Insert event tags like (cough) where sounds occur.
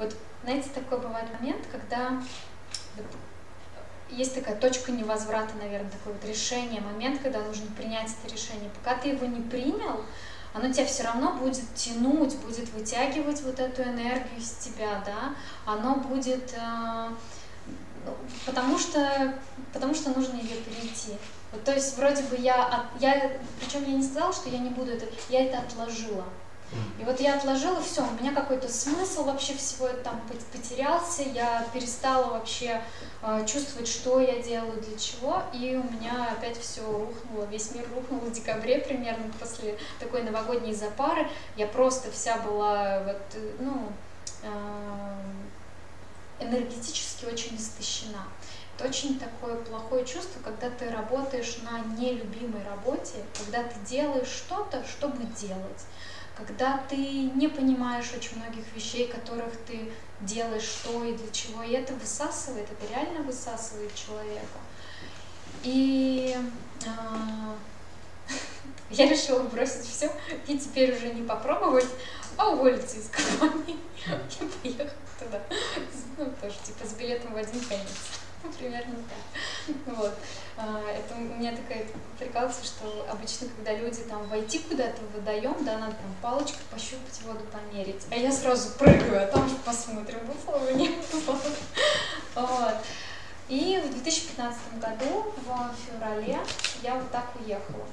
Вот, знаете, такой бывает момент, когда вот, есть такая точка невозврата, наверное, такое вот решение, момент, когда нужно принять это решение. Пока ты его не принял, оно тебя все равно будет тянуть, будет вытягивать вот эту энергию из тебя, да, оно будет, э, ну, потому что, потому что нужно ее перейти. Вот, то есть вроде бы я, я, причем я не сказала, что я не буду это, я это отложила. И вот я отложила, все, у меня какой-то смысл вообще всего это там потерялся, я перестала вообще э, чувствовать, что я делаю, для чего, и у меня опять все рухнуло, весь мир рухнул в декабре примерно после такой новогодней запары. Я просто вся была вот, ну, э, энергетически очень истощена. Это очень такое плохое чувство, когда ты работаешь на нелюбимой работе, когда ты делаешь что-то, чтобы делать когда ты не понимаешь очень многих вещей, которых ты делаешь, что и для чего, и это высасывает, это реально высасывает человека. И э, (laughs) я решила бросить все и теперь уже не попробовать, а уволиться из компании (laughs) и поехать туда. Ну, тоже типа с билетом в один конец. (laughs) Примерно так. Вот. А, это у меня такая прикалывается, что обычно, когда люди там войти куда-то в водоем, да, надо там палочкой пощупать воду, померить. А я сразу прыгаю, а там же посмотрим, выпало, не выпало. (laughs) Вот. И в 2015 году, в феврале, я вот так уехала.